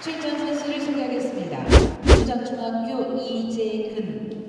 출전 선수를 소개하겠습니다. 부장중학교 이재근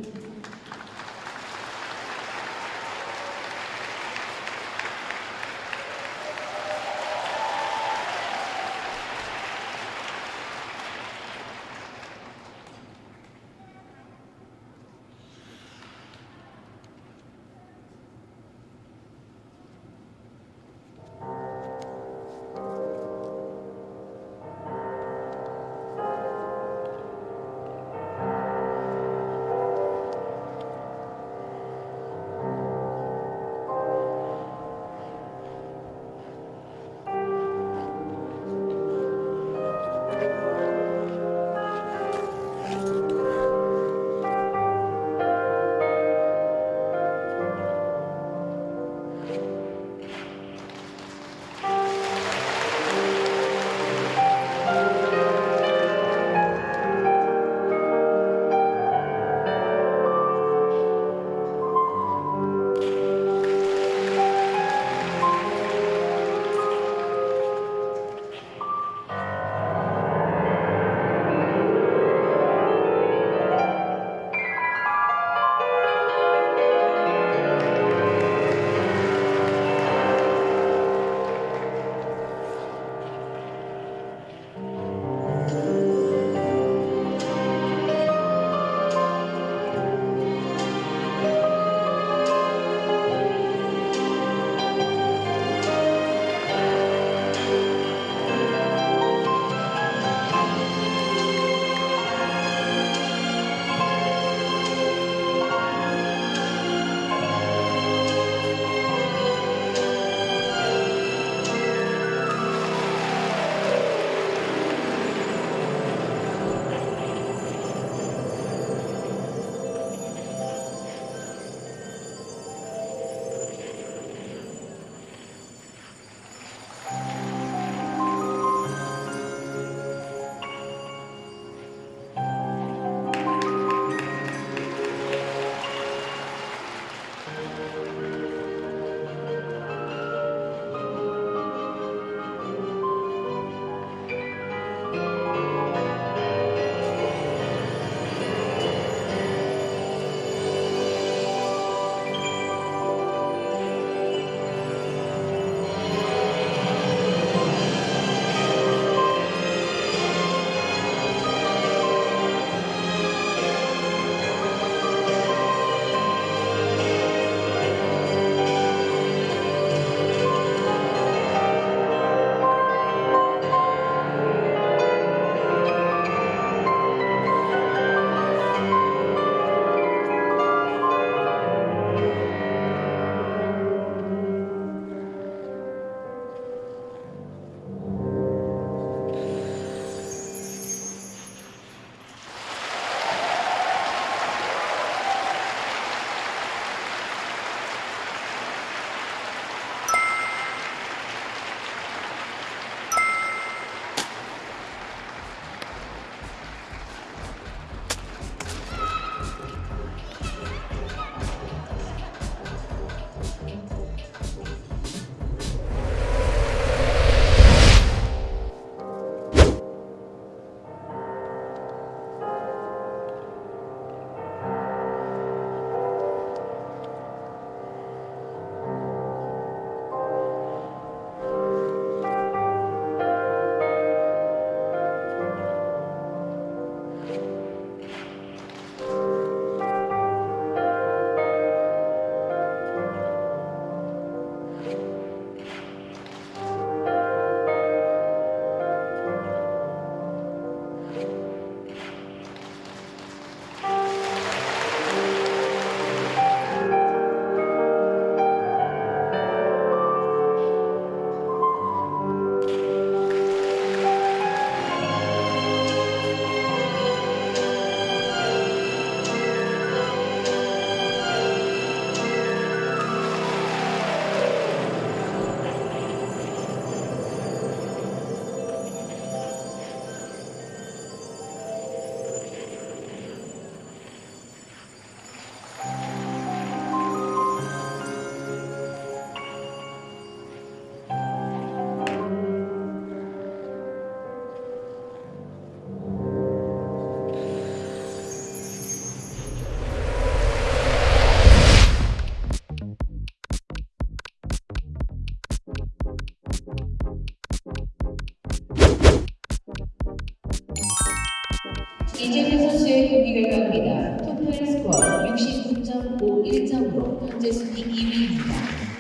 이재근 선수의 경기 결과입니다. 토탈 스코어 69.51점으로 현재 순위 2위입니다.